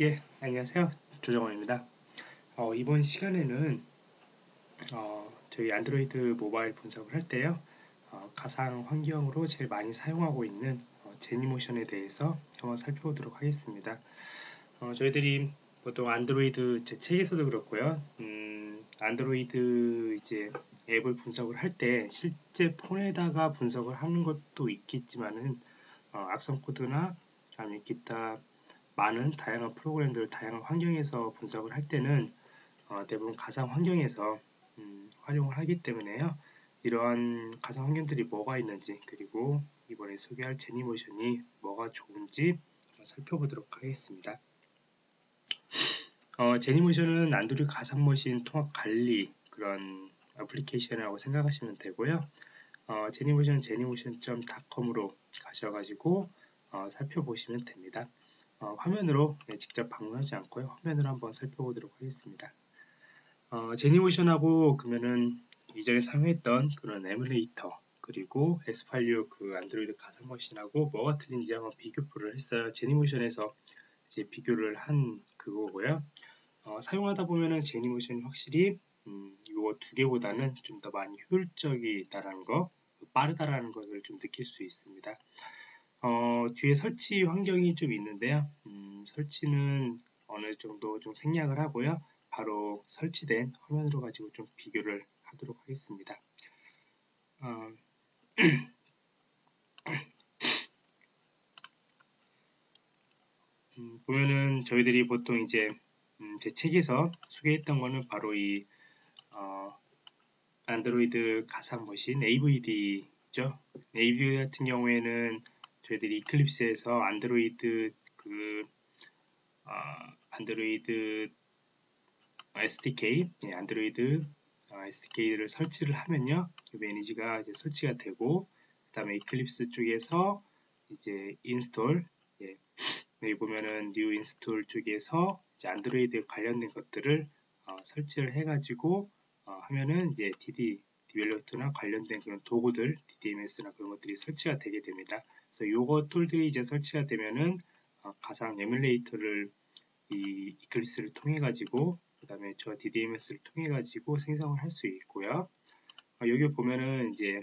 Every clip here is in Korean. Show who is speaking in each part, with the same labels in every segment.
Speaker 1: 예, 안녕하세요. 조정원입니다. 어, 이번 시간에는 어, 저희 안드로이드 모바일 분석을 할 때요. 어, 가상 환경으로 제일 많이 사용하고 있는 어, 제니모션에 대해서 한번 살펴보도록 하겠습니다. 어, 저희들이 보통 안드로이드 제 책에서도 그렇고요. 음, 안드로이드 이제 앱을 분석을 할 때 실제 폰에다가 분석을 하는 것도 있겠지만은 어, 악성 코드나 아니면 기타 많은 다양한 프로그램들, 다양한 환경에서 분석을 할 때는 어, 대부분 가상 환경에서 음, 활용을 하기 때문에요. 이러한 가상 환경들이 뭐가 있는지 그리고 이번에 소개할 제니모션이 뭐가 좋은지 한번 살펴보도록 하겠습니다. 어, 제니모션은 안드로이드 가상 머신 통합 관리 그런 애플리케이션이라고 생각하시면 되고요. 어, 제니모션 제니모션.com으로 가셔가지고 어, 살펴보시면 됩니다. 어, 화면으로 네, 직접 방문하지 않고요. 화면으로 한번 살펴보도록 하겠습니다. 어, 제니모션하고 그러면은 이전에 사용했던 그런 에뮬레이터 그리고 S86 그 안드로이드 가상 머신하고 뭐가 틀린지 한번 비교표를 했어요. 제니모션에서 이제 비교를 한 그거고요. 어, 사용하다 보면은 제니모션이 확실히 음, 이거 두 개보다는 좀 더 많이 효율적이다라는 거, 빠르다라는 것을 좀 느낄 수 있습니다. 어, 뒤에 설치 환경이 좀 있는데요. 음, 설치는 어느 정도 좀 생략을 하고요. 바로 설치된 화면으로 가지고 좀 비교를 하도록 하겠습니다. 어, 음, 보면은 저희들이 보통 이제 음, 제 책에서 소개했던 거는 바로 이 어, 안드로이드 가상 머신 AVD죠. AVD 같은 경우에는 저희들이 이클립스에서 안드로이드 그 어, 안드로이드 SDK, 예, 안드로이드 어, SDK를 설치를 하면요, 매니저가 이제 설치가 되고, 그 다음에 이클립스 쪽에서 이제 install, 예, 여기 보면은 new install 쪽에서 이제 안드로이드 관련된 것들을 어, 설치를 해가지고 어, 하면은 이제 DD develop나 관련된 그런 도구들, DDMS나 그런 것들이 설치가 되게 됩니다. 그래서 요거 툴들이 이제 설치가 되면은 어, 가상 에뮬레이터를 이 이클립스를 통해 가지고 그 다음에 저 DDMS를 통해 가지고 생성을 할 수 있고요. 어, 여기 보면은 이제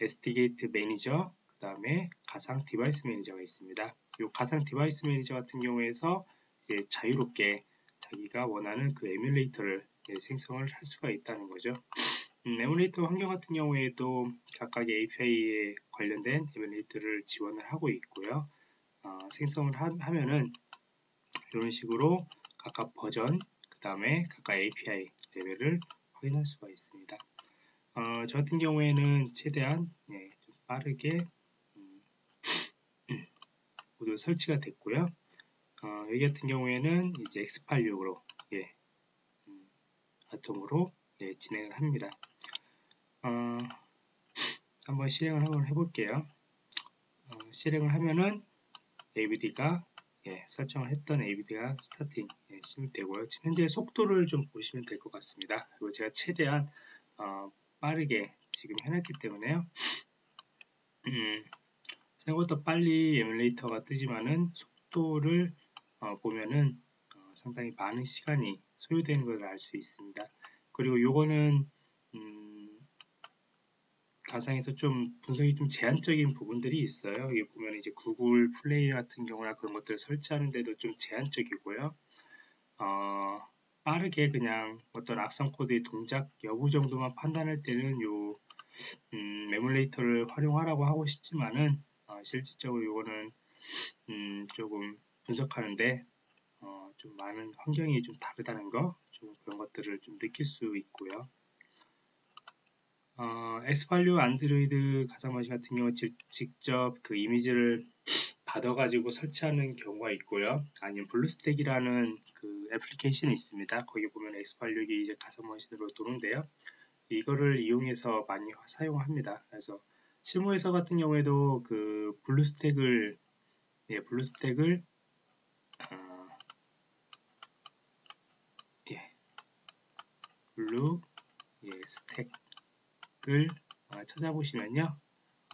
Speaker 1: SDK 매니저 그 다음에 가상 device 매니저가 있습니다. 이 가상 device 매니저 같은 경우에서 이제 자유롭게 자기가 원하는 그 에뮬레이터를 예, 생성을 할 수가 있다는 거죠. 음, 에뮬레이터 환경 같은 경우에도 각각의 API에 관련된 에뮬레이터를 지원을 하고 있고요. 어, 생성을 하, 면은 이런 식으로 각각 버전, 그 다음에 각각 API 레벨을 확인할 수가 있습니다. 어, 저 같은 경우에는 최대한 예, 좀 빠르게 음, 모두 설치가 됐고요. 어, 여기 같은 경우에는 이제 X86으로 예, 음, 아톰으로 예, 진행을 합니다. 어, 한번 실행을 한번 해볼게요. 어, 실행을 하면은 ABD가 예, 설정을 했던 ABD가 스타팅 예, 심입되고요. 지금 현재 속도를 좀 보시면 될 것 같습니다. 그리고 제가 최대한 어, 빠르게 지금 해놨기 때문에요. 음, 생각보다 빨리 에뮬레이터가 뜨지만은 속도를 어, 보면은 어, 상당히 많은 시간이 소요되는 것을 알 수 있습니다. 그리고 요거는 가상에서 좀 분석이 좀 제한적인 부분들이 있어요. 여기 보면 이제 구글 플레이 같은 경우나 그런 것들을 설치하는데도 좀 제한적이고요. 어, 빠르게 그냥 어떤 악성 코드의 동작 여부 정도만 판단할 때는 요 음, 에뮬레이터를 활용하라고 하고 싶지만은 어, 실질적으로 이거는 음, 조금 분석하는데 어, 좀 많은 환경이 좀 다르다는 거, 좀 그런 것들을 좀 느낄 수 있고요. 어, X86 안드로이드 가상머신 같은 경우 직, 직접 그 이미지를 받아가지고 설치하는 경우가 있고요. 아니면 BlueStacks라는 그 애플리케이션이 있습니다. 거기 보면 X86이 이제 가상머신으로 도는데요. 이거를 이용해서 많이 사용합니다. 그래서 실무에서 같은 경우에도 그 BlueStacks를 예, BlueStacks를 어, Blue 예, Stacks를 어, 찾아보시면요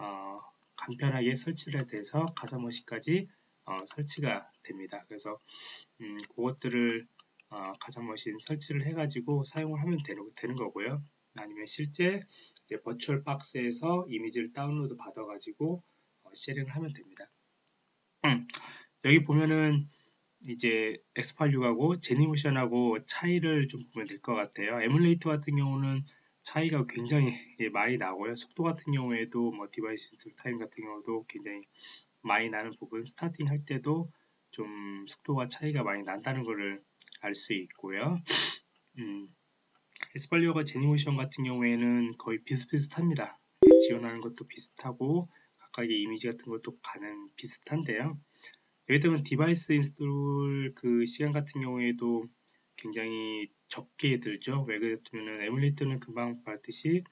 Speaker 1: 어, 간편하게 설치를 해서 가상머신까지 어, 설치가 됩니다. 그래서 음, 그것들을 어, 가상머신 설치를 해가지고 사용을 하면 되는, 되는 거고요. 아니면 실제 이제 버추얼 박스에서 이미지를 다운로드 받아가지고 어, sharing을 하면 됩니다. 음, 여기 보면은 이제 X86하고 Genymotion하고 차이를 좀 보면 될 것 같아요. 에뮬레이터 같은 경우는 차이가 굉장히 많이 나고요. 속도 같은 경우에도 뭐 device time 같은 경우도 굉장히 많이 나는 부분 starting 할 때도 좀 속도가 차이가 많이 난다는 것을 알 수 있고요. 음, 에스팔리오가 제니모션 같은 경우에는 거의 비슷비슷합니다. 지원하는 것도 비슷하고 각각의 이미지 같은 것도 가능 비슷한데요. 예를 들면 device install 그 시간 같은 경우에도 굉장히 적게 들죠. 왜 그랬냐면 에뮬레이터는 금방 봤듯이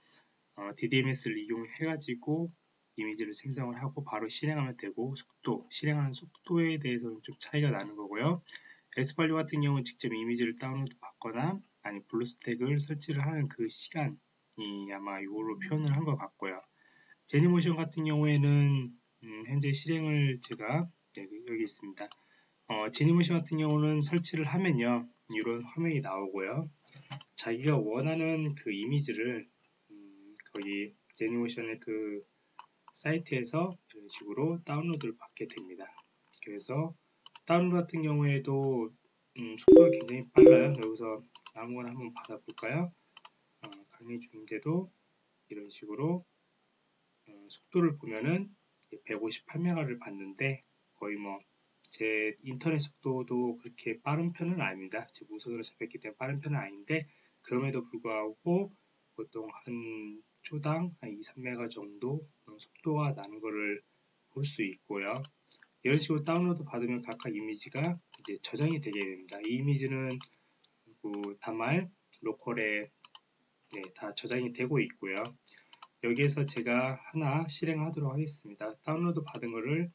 Speaker 1: 어, DDMS를 이용해가지고 이미지를 생성을 하고 바로 실행하면 되고 속도, 실행하는 속도에 대해서는 좀 차이가 나는 거고요. 에스팔리 같은 경우는 직접 이미지를 다운로드 받거나 아니 블루스택을 설치를 하는 그 시간이 아마 이걸로 표현을 한 것 같고요. 제니모션 같은 경우에는 음, 현재 실행을 제가 네, 여기 있습니다. 어, 제니모션 같은 경우는 설치를 하면요 이런 화면이 나오고요. 자기가 원하는 그 이미지를 음, 거기 제니모션의 그 사이트에서 이런 식으로 다운로드를 받게 됩니다. 그래서 다운로드 같은 경우에도 음, 속도가 굉장히 빨라요. 여기서 아무거나 한번 받아볼까요? 어, 강의 중인데도 이런 식으로 어, 속도를 보면은 158메가를 받는데 거의 뭐 제 인터넷 속도도 그렇게 빠른 편은 아닙니다. 제 무선으로 잡혔기 때문에 빠른 편은 아닌데 그럼에도 불구하고 보통 한 초당 한 2, 3메가 정도 속도가 나는 것을 볼 수 있고요. 이런 식으로 다운로드 받으면 각각 이미지가 이제 저장이 되게 됩니다. 이 이미지는 그 단말 로컬에 네, 다 저장이 되고 있고요. 여기에서 제가 하나 실행하도록 하겠습니다. 다운로드 받은 것을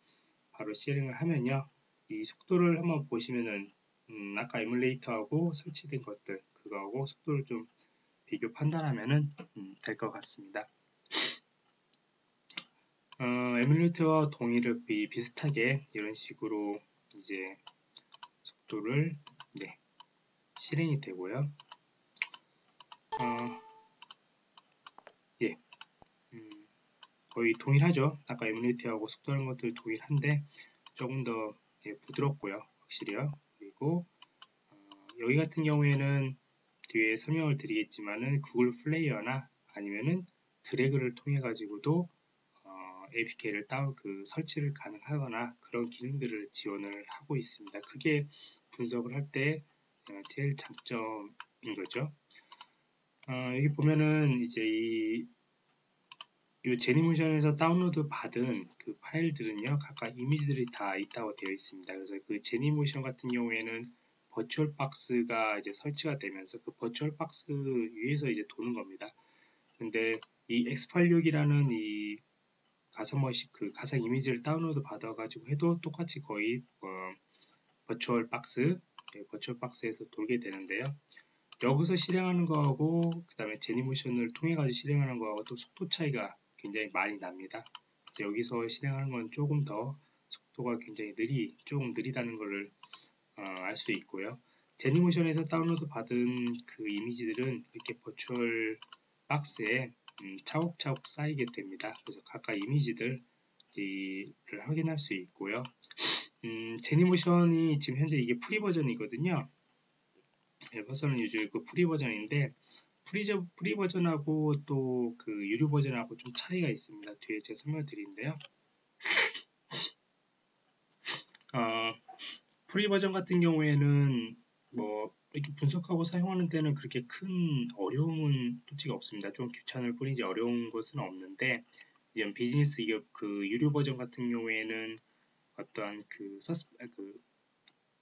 Speaker 1: 바로 실행을 하면요. 이 속도를 한번 보시면은 음, 아까 에뮬레이터하고 설치된 것들 그거하고 속도를 좀 비교 판단하면 음, 될것 같습니다. 어, 에뮬레이터와 동일을 비, 비슷하게 이런 식으로 이제 속도를 네, 실행이 되고요. 어, 예, 음, 거의 동일하죠. 아까 에뮬레이터하고 속도하는 것들 동일한데 조금 더 예, 부드럽고요. 확실히요. 그리고 어, 여기 같은 경우에는 뒤에 설명을 드리겠지만은 구글 플레이어나 아니면은 드래그를 통해 가지고도 어, APK를 다운 그 설치를 가능하거나 그런 기능들을 지원을 하고 있습니다. 그게 분석을 할때 어, 제일 장점인 거죠. 어, 여기 보면은 이제 이, 이 제니모션에서 다운로드 받은 그 파일들은요 각각 이미지들이 다 있다고 되어 있습니다. 그래서 그 Genymotion 같은 경우에는 버추얼 박스가 이제 설치가 되면서 그 VirtualBox 위에서 이제 도는 겁니다. 근데 이 X86이라는 이 가상머신 그 가상 이미지를 다운로드 받아 가지고 해도 똑같이 거의 어, 버추얼 박스 네, 버추얼 박스에서 돌게 되는데요. 여기서 실행하는 거하고 그 다음에 Genymotion을 통해 가지고 실행하는 거하고 또 속도 차이가 굉장히 많이 납니다. 그래서 여기서 실행하는 건 조금 더 속도가 굉장히 느리 조금 느리다는 것을 어, 알수 있고요. 제니모션에서 다운로드 받은 그 이미지들은 이렇게 버추얼 박스에 음, 차곡차곡 쌓이게 됩니다. 그래서 각각 이미지들을 확인할 수 있고요. 음, Genymotion이 지금 현재 이게 free 버전이거든요. 네, 버전은 요즘 그 free 버전인데 free, free 버전하고 또 그 유료 버전하고 좀 차이가 있습니다. 뒤에 제가 설명드리는데요. 어, free 버전 같은 경우에는 뭐 이렇게 분석하고 사용하는 데는 그렇게 큰 어려움은 솔직히 없습니다. 좀 귀찮을 뿐이지 어려운 것은 없는데 이제 비즈니스 기업 그 유료 버전 같은 경우에는 어떤 그, 서스, 그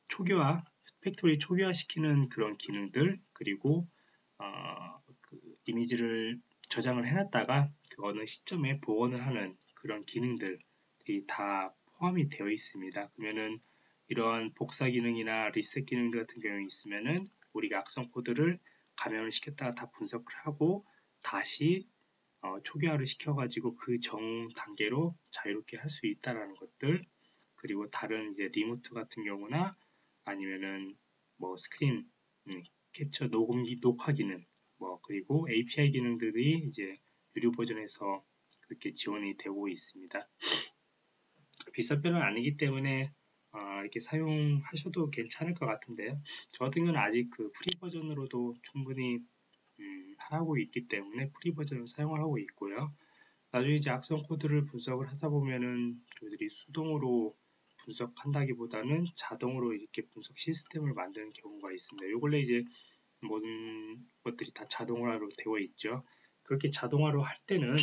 Speaker 1: 초기화 factory 초기화 시키는 그런 기능들 그리고 어, 그 이미지를 저장을 해놨다가 그 어느 시점에 복원을 하는 그런 기능들이 다 포함이 되어 있습니다. 그러면은 이러한 복사 기능이나 리셋 기능들 같은 경우에 있으면은 우리가 악성 코드를 감염을 시켰다가 다 분석을 하고 다시 어, 초기화를 시켜가지고 그 전 단계로 자유롭게 할 수 있다라는 것들 그리고 다른 이제 remote 같은 경우나 아니면은 뭐 스크린 음, 캡처 녹음기 녹화 기능 뭐 그리고 API 기능들이 이제 유료 버전에서 그렇게 지원이 되고 있습니다. 비싼 편은 아니기 때문에 어, 이렇게 사용하셔도 괜찮을 것 같은데요. 저 같은 경우는 아직 그 free 버전으로도 충분히 음, 하고 있기 때문에 free 버전을 사용을 하고 있고요. 나중에 이제 악성 코드를 분석을 하다 보면은 저희들이 수동으로 분석한다기보다는 자동으로 이렇게 분석 시스템을 만드는 경우가 있습니다. 요 근래 이제 모든 것들이 다 자동화로 되어 있죠. 그렇게 자동화로 할 때는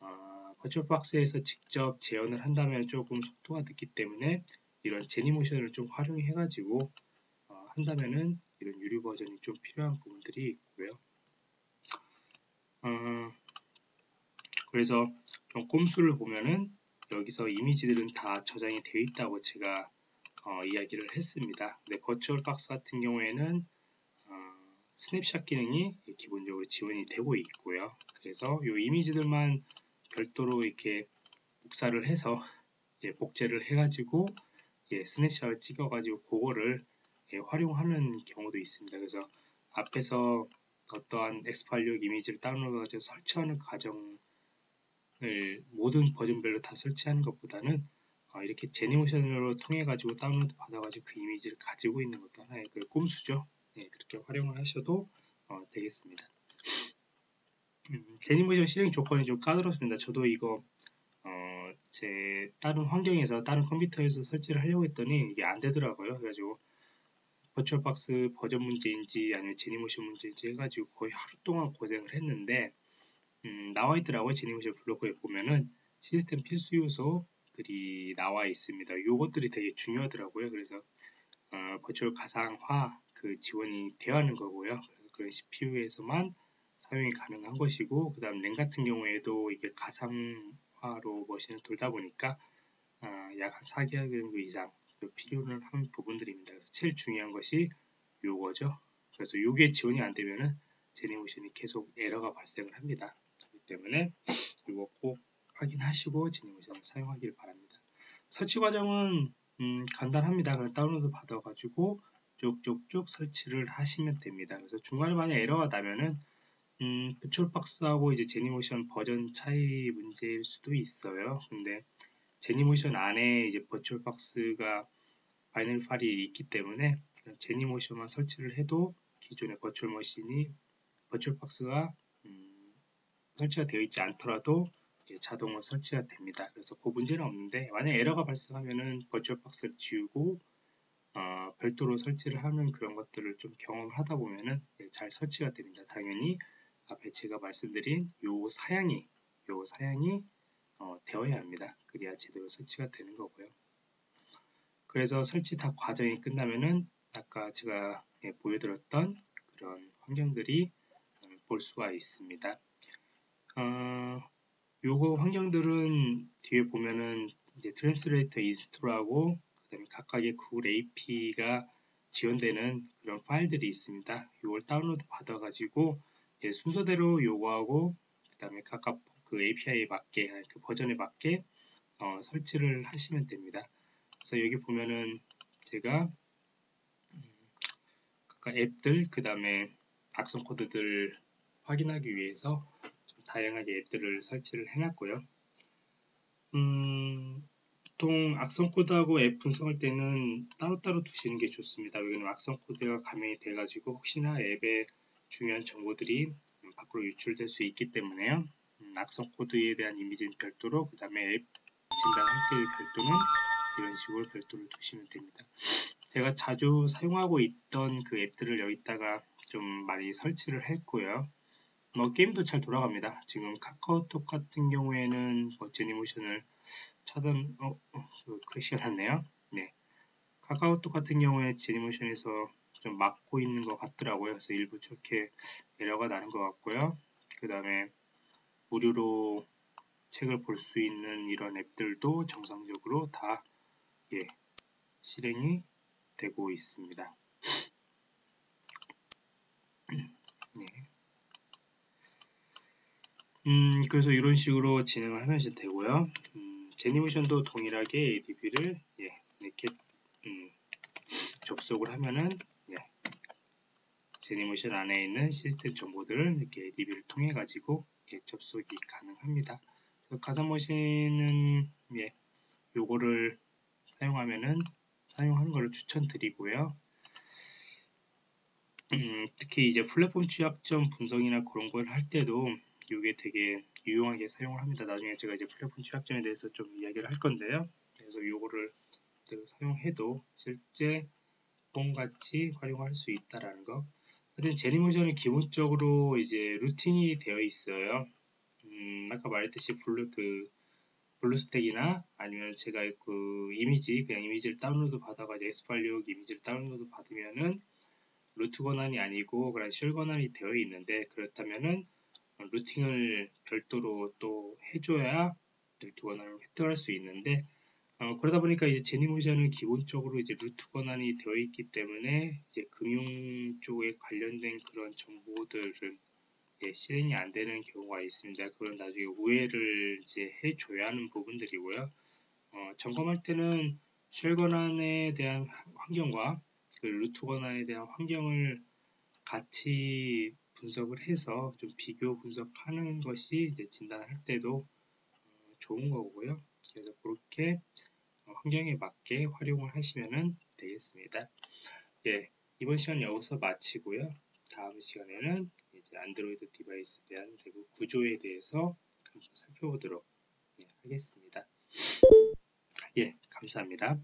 Speaker 1: 어, 버추얼박스에서 직접 재현을 한다면 조금 속도가 늦기 때문에 이런 제니모션을 좀 활용해 가지고 어, 한다면은 이런 유료 버전이 좀 필요한 부분들이 있고요. 어, 그래서 좀 꼼수를 보면은 여기서 이미지들은 다 저장이 되어 있다고 제가 어, 이야기를 했습니다. 근 버추얼 박스 같은 경우에는 어, 스냅샷 기능이 기본적으로 지원이 되고 있고요. 그래서 이 이미지들만 별도로 이렇게 복사를 해서 예, 복제를 해가지고 예, snapshot을 찍어가지고 그거를 예, 활용하는 경우도 있습니다. 그래서 앞에서 어떠한 X86 이미지를 다운로드해서 설치하는 과정 을 모든 버전별로 다 설치하는 것보다는 어, 이렇게 제니모션으로 통해 가지고 다운로드 받아 가지고 그 이미지를 가지고 있는 것도 하나의 그 꼼수죠. 네, 그렇게 활용을 하셔도 어, 되겠습니다. 음, 제니모션 실행 조건이 좀 까다롭습니다. 저도 이거 어, 제 다른 환경에서 다른 컴퓨터에서 설치를 하려고 했더니 이게 안 되더라고요. 그래가지고 버추얼박스 버전 문제인지 아니면 제니모션 문제인지 해가지고 거의 하루 동안 고생을 했는데 음, 나와 있더라고요. 제니모션 블로그에 보면은 시스템 필수 요소들이 나와 있습니다. 요것들이 되게 중요하더라고요. 그래서 어, 버추얼 가상화 그 지원이 되어 하는 거고요. 그런 CPU에서만 사용이 가능한 것이고 그 다음 램 같은 경우에도 이게 가상화로 머신을 돌다 보니까 어, 약한 4개월 정도 이상 필요를 하는 부분들입니다. 그래서 제일 중요한 것이 요거죠. 그래서 요게 지원이 안 되면은 제니모션이 계속 에러가 발생을 합니다. 때문에 이거 꼭 확인하시고 진행을 사용하길 바랍니다. 설치 과정은 음, 간단합니다. 그냥 다운로드 받아가지고 쭉쭉쭉 설치를 하시면 됩니다. 그래서 중간에 만약 에러가 나면은 음, 부출박스하고 이제 제니모션 버전 차이 문제일 수도 있어요. 근데 Genymotion 안에 이제 VirtualBox가 binary 파일이 있기 때문에 Genymotion만 설치를 해도 기존의 virtual machine이 VirtualBox가 설치가 되어 있지 않더라도 자동으로 설치가 됩니다. 그래서 그 문제는 없는데 만약 에러가 발생하면은 버추얼 박스를 지우고 어, 별도로 설치를 하는 그런 것들을 좀 경험을 하다 보면은 잘 설치가 됩니다. 당연히 앞에 제가 말씀드린 요 사양이 요 사양이 어, 되어야 합니다. 그래야 제대로 설치가 되는 거고요. 그래서 설치 다 과정이 끝나면은 아까 제가 예, 보여드렸던 그런 환경들이 음, 볼 수가 있습니다. 어, 요거 환경들은 뒤에 보면은 이제 translator install하고 그다음에 각각의 구글 API가 지원되는 그런 파일들이 있습니다. 이걸 다운로드 받아가지고 예, 순서대로 요거하고 그다음에 각각 그 API에 맞게 그 버전에 맞게 어, 설치를 하시면 됩니다. 그래서 여기 보면은 제가 음, 각각 앱들 그 다음에 악성 코드들 확인하기 위해서 다양하게 앱들을 설치를 해놨고요. 음, 보통 악성 코드하고 앱 분석할 때는 따로따로 두시는 게 좋습니다. 여기는 악성 코드가 감염이 돼가지고 혹시나 앱에 중요한 정보들이 밖으로 유출될 수 있기 때문에요. 음, 악성 코드에 대한 이미지는 별도로 그 다음에 앱 진단할 때 별도는 이런 식으로 별도로 두시면 됩니다. 제가 자주 사용하고 있던 그 앱들을 여기다가 좀 많이 설치를 했고요. 뭐 게임도 잘 돌아갑니다. 지금 카카오톡 같은 경우에는 뭐 제니모션을 차단 어, 어 글씨가 닿네요. 네. 카카오톡 같은 경우에 제니모션에서 좀 막고 있는 것 같더라고요. 그래서 일부 좋게 에러가 나는 것 같고요. 그 다음에 무료로 책을 볼 수 있는 이런 앱들도 정상적으로 다 예, 실행이 되고 있습니다. 음, 그래서 이런 식으로 진행을 하면 되고요. 음, 제니모션도 동일하게 ADB를 예, 이렇게 음, 접속을 하면은 예, 제니모션 안에 있는 시스템 정보들을 이렇게 DB를 통해 가지고 예, 접속이 가능합니다. 가상머신은 예, 요거를 사용하면은 사용하는 것을 추천드리고요. 음, 특히 이제 플랫폼 취약점 분석이나 그런 걸 할 때도 이게 되게 유용하게 사용을 합니다. 나중에 제가 이제 플랫폼 취약점에 대해서 좀 이야기를 할 건데요. 그래서 요거를 사용해도 실제 폰같이 활용할 수 있다라는 거. 하여튼 Genymotion은 기본적으로 이제 rooting이 되어 있어요. 음, 아까 말했듯이 블루 그 BlueStacks나 아니면 제가 그 이미지 그냥 이미지를 다운로드 받아가 x86 이미지를 다운로드 받으면은 루트 권한이 아니고 그런 쉘 권한이 되어 있는데 그렇다면은 루팅을 별도로 또 해줘야 루트 권한을 획득할 수 있는데 어, 그러다 보니까 이제 제니모션은 기본적으로 이제 루트 권한이 되어 있기 때문에 이제 금융 쪽에 관련된 그런 정보들은 예, 실행이 안 되는 경우가 있습니다. 그건 나중에 우회를 이제 해줘야 하는 부분들이고요. 어, 점검할 때는 쉘 권한에 대한 환경과 그 루트 권한에 대한 환경을 같이 분석을 해서 좀 비교 분석하는 것이 이제 진단할 때도 어, 좋은 거고요. 그래서 그렇게 어, 환경에 맞게 활용을 하시면 되겠습니다. 예, 이번 시간 여기서 마치고요. 다음 시간에는 이제 안드로이드 디바이스에 대한 대부 구조에 대해서 한번 살펴보도록 예, 하겠습니다. 예, 감사합니다.